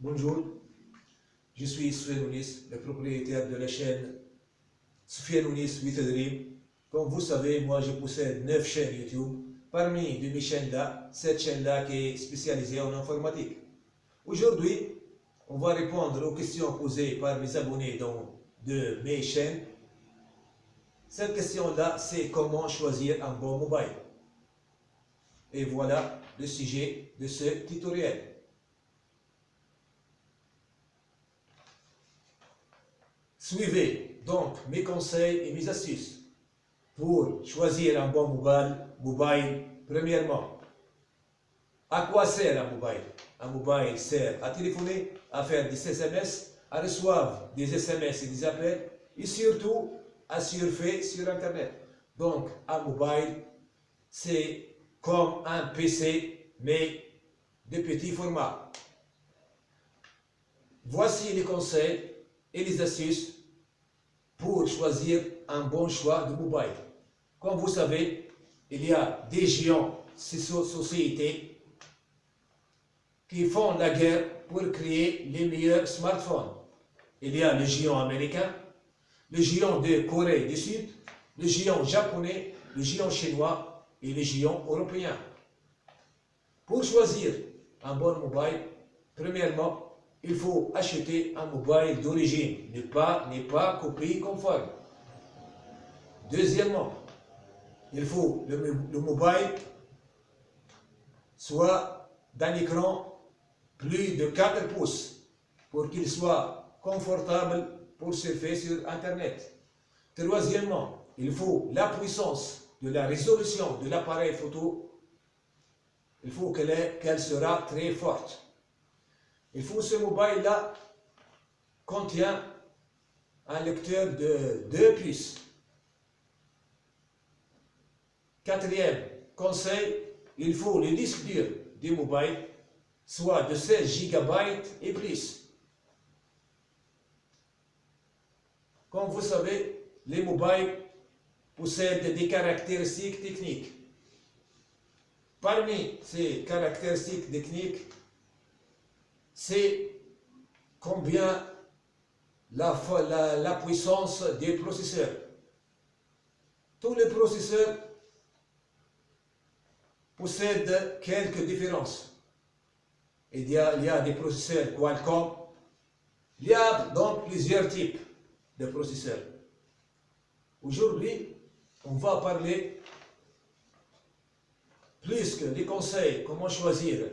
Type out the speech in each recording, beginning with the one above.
Bonjour, je suis Soufiane Ounis, le propriétaire de la chaîne Soufiane Ounis with Dream. Comme vous savez, moi je possède 9 chaînes YouTube. Parmi de mes chaînes-là, cette chaîne-là qui est spécialisée en informatique. Aujourd'hui, on va répondre aux questions posées par mes abonnés de mes chaînes. Cette question-là, c'est comment choisir un bon mobile. Et voilà le sujet de ce tutoriel. Suivez donc mes conseils et mes astuces pour choisir un bon mobile. mobile premièrement, à quoi sert un mobile? Un mobile sert à téléphoner, à faire des SMS, à recevoir des SMS et des appels, et surtout à surfer sur Internet. Donc, un mobile, c'est comme un PC, mais de petit format. Voici les conseils et les astuces pour choisir un bon choix de mobile. Comme vous savez, il y a des géants, ces sociétés, qui font la guerre pour créer les meilleurs smartphones. Il y a le géant américain, le géant de Corée du Sud, le géant japonais, le géant chinois et le géant européen. Pour choisir un bon mobile, premièrement, il faut acheter un mobile d'origine, ne pas, pas copie conforme. Deuxièmement, il faut le, le mobile soit d'un écran plus de 4 pouces pour qu'il soit confortable pour surfer sur Internet. Troisièmement, il faut la puissance de la résolution de l'appareil photo. Il faut qu'elle sera très forte. Il faut ce mobile-là contient un lecteur de 2 puces. Quatrième conseil, il faut le disque dur du mobile soit de 16 GB et plus. Comme vous savez, les mobiles possèdent des caractéristiques techniques. Parmi ces caractéristiques techniques, c'est combien la, la, puissance des processeurs. Tous les processeurs possèdent quelques différences. Il y a, il y a des processeurs Qualcomm. Il y a donc plusieurs types de processeurs. Aujourd'hui, on va parler plus que les conseils, comment choisir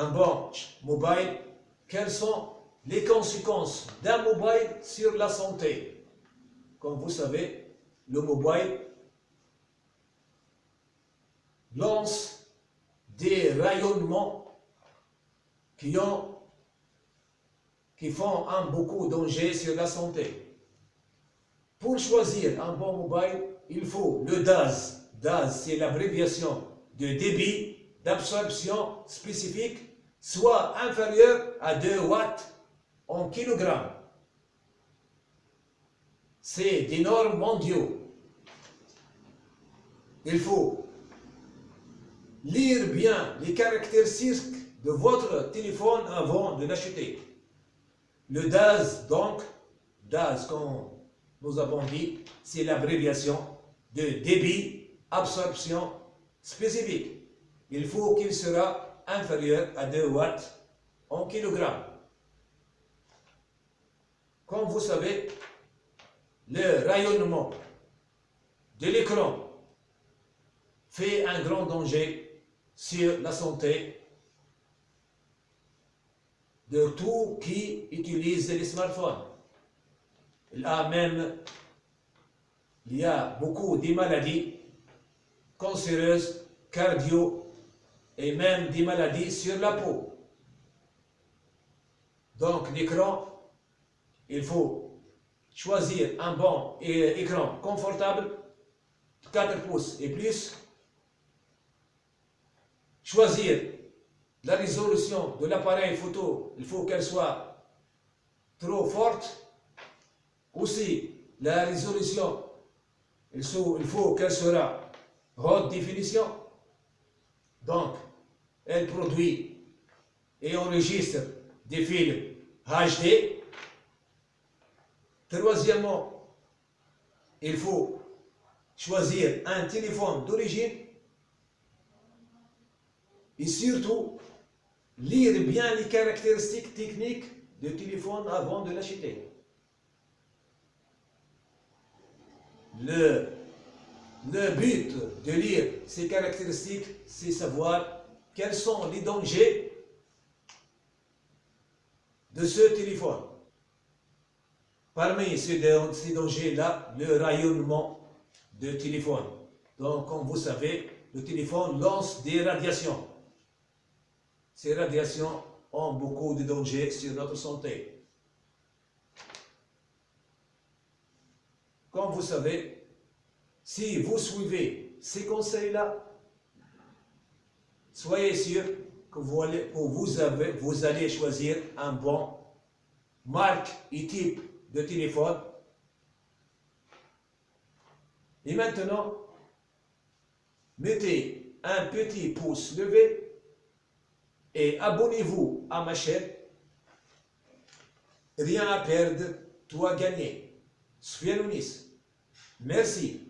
un bon mobile, quelles sont les conséquences d'un mobile sur la santé? Comme vous savez, le mobile lance des rayonnements qui, ont, qui font un beaucoup danger sur la santé. Pour choisir un bon mobile, il faut le DAS. DAS, c'est l'abréviation de débit d'absorption spécifique soit inférieur à 2 watts en kilogrammes. C'est des normes mondiaux. Il faut lire bien les caractéristiques de votre téléphone avant de l'acheter. Le DAS, donc, DAS, comme nous avons dit, c'est l'abréviation de débit absorption spécifique il faut qu'il sera inférieur à 2 watts en kilogrammes. Comme vous savez, le rayonnement de l'écran fait un grand danger sur la santé de tous qui utilisent les smartphones. A même, il y a beaucoup de maladies cancéreuses, cardio et même des maladies sur la peau. Donc l'écran, il faut choisir un bon écran confortable, 4 pouces et plus, choisir la résolution de l'appareil photo, il faut qu'elle soit trop forte, aussi la résolution, il faut qu'elle sera haute définition, donc elle produit et enregistre des films HD. Troisièmement, il faut choisir un téléphone d'origine et surtout lire bien les caractéristiques techniques du téléphone avant de l'acheter. Le, le but de lire ces caractéristiques, c'est savoir quels sont les dangers de ce téléphone? Parmi ces dangers-là, le rayonnement de téléphone. Donc, comme vous savez, le téléphone lance des radiations. Ces radiations ont beaucoup de dangers sur notre santé. Comme vous savez, si vous suivez ces conseils-là, soyez sûr que vous allez, choisir un bon marque et type de téléphone. Et maintenant, mettez un petit pouce levé et abonnez-vous à ma chaîne. Rien à perdre, tout à gagner. Soyez Merci.